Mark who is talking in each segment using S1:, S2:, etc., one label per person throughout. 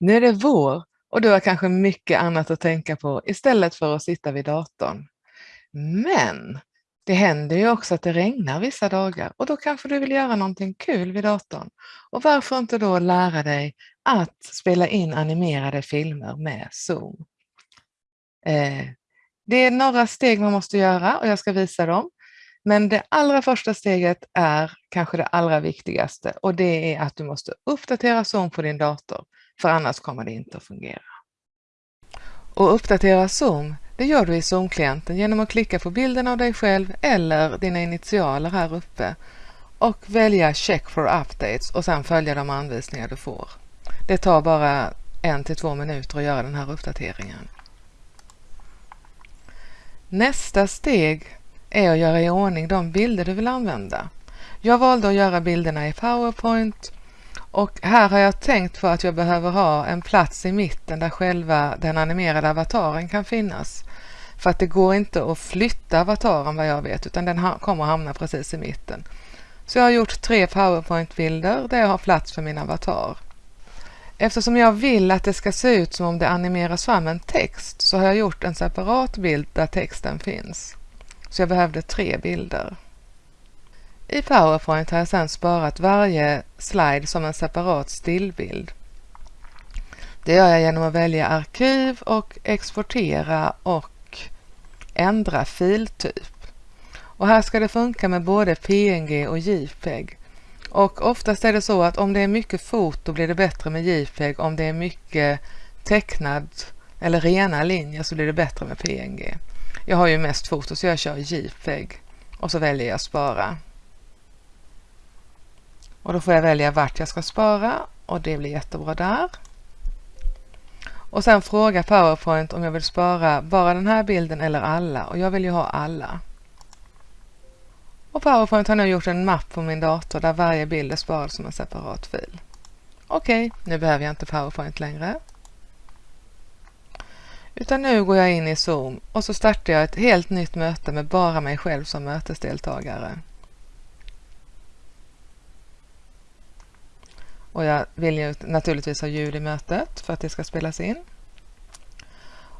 S1: Nu är det vår och du har kanske mycket annat att tänka på istället för att sitta vid datorn. Men det händer ju också att det regnar vissa dagar och då kanske du vill göra någonting kul vid datorn. Och varför inte då lära dig att spela in animerade filmer med Zoom? Eh, det är några steg man måste göra och jag ska visa dem. Men det allra första steget är kanske det allra viktigaste och det är att du måste uppdatera Zoom på din dator, för annars kommer det inte att fungera. Och uppdatera Zoom, det gör du i Zoom-klienten genom att klicka på bilden av dig själv eller dina initialer här uppe och välja Check for updates och sedan följa de anvisningar du får. Det tar bara en till två minuter att göra den här uppdateringen. Nästa steg är att göra i ordning de bilder du vill använda. Jag valde att göra bilderna i PowerPoint och här har jag tänkt på att jag behöver ha en plats i mitten där själva den animerade avataren kan finnas. För att det går inte att flytta avataren vad jag vet utan den kommer att hamna precis i mitten. Så jag har gjort tre PowerPoint-bilder där jag har plats för min avatar. Eftersom jag vill att det ska se ut som om det animeras fram en text så har jag gjort en separat bild där texten finns. Så jag behövde tre bilder. I PowerPoint har jag sedan sparat varje slide som en separat stillbild. Det gör jag genom att välja arkiv och exportera och ändra filtyp. Och här ska det funka med både PNG och JPEG. Och oftast är det så att om det är mycket foto blir det bättre med JPEG. Om det är mycket tecknad eller rena linjer så blir det bättre med PNG. Jag har ju mest foto så jag kör JPEG och så väljer jag spara. Och då får jag välja vart jag ska spara och det blir jättebra där. Och sen fråga PowerPoint om jag vill spara bara den här bilden eller alla och jag vill ju ha alla. Och PowerPoint har nu gjort en mapp på min dator där varje bild är sparad som en separat fil. Okej, okay, nu behöver jag inte PowerPoint längre. Utan nu går jag in i Zoom och så startar jag ett helt nytt möte med bara mig själv som mötesdeltagare. Och jag vill ju naturligtvis ha ljud i mötet för att det ska spelas in.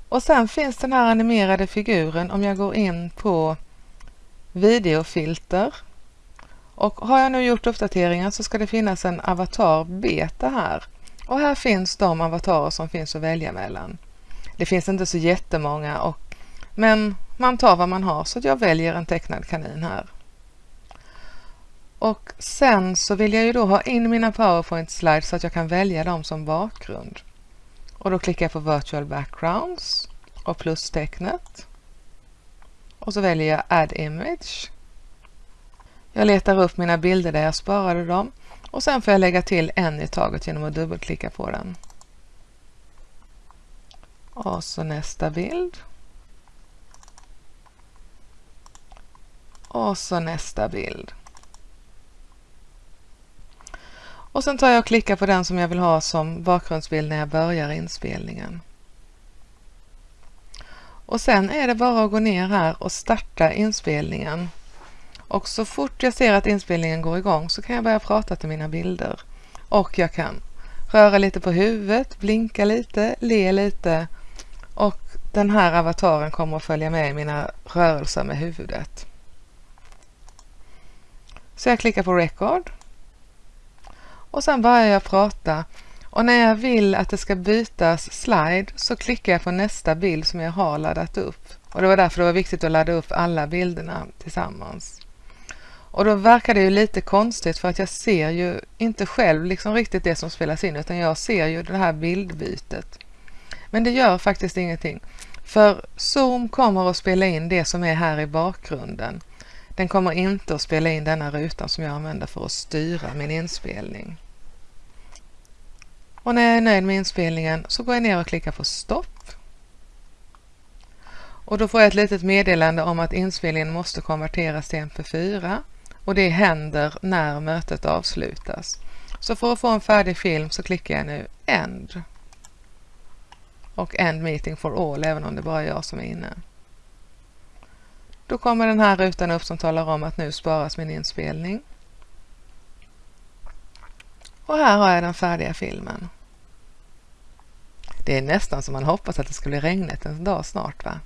S1: Och sen finns den här animerade figuren om jag går in på videofilter. Och har jag nu gjort uppdateringar så ska det finnas en avatar beta här. Och här finns de avatarer som finns att välja mellan. Det finns inte så jättemånga och, men man tar vad man har så jag väljer en tecknad kanin här. Och sen så vill jag ju då ha in mina PowerPoint slides så att jag kan välja dem som bakgrund. Och då klickar jag på Virtual Backgrounds och plustecknet. Och så väljer jag Add Image. Jag letar upp mina bilder där jag sparade dem och sen får jag lägga till en i taget genom att dubbelklicka på den. Och så nästa bild. Och så nästa bild. Och sen tar jag och klickar på den som jag vill ha som bakgrundsbild när jag börjar inspelningen. Och sen är det bara att gå ner här och starta inspelningen. Och så fort jag ser att inspelningen går igång så kan jag börja prata till mina bilder. Och jag kan röra lite på huvudet, blinka lite, le lite och den här avataren kommer att följa med i mina rörelser med huvudet. Så jag klickar på Record och sen börjar jag prata och när jag vill att det ska bytas slide så klickar jag på nästa bild som jag har laddat upp. Och det var därför det var viktigt att ladda upp alla bilderna tillsammans. Och då verkar det ju lite konstigt för att jag ser ju inte själv liksom riktigt det som spelas in utan jag ser ju det här bildbytet. Men det gör faktiskt ingenting. För Zoom kommer att spela in det som är här i bakgrunden. Den kommer inte att spela in denna rutan som jag använder för att styra min inspelning. Och när jag är nöjd med inspelningen så går jag ner och klickar på stopp. Och då får jag ett litet meddelande om att inspelningen måste konverteras till MP4 och det händer när mötet avslutas. Så för att få en färdig film så klickar jag nu End och End Meeting for All även om det bara är jag som är inne. Då kommer den här rutan upp som talar om att nu sparas min inspelning. Och här har jag den färdiga filmen. Det är nästan som man hoppas att det ska bli regnigt en dag snart va?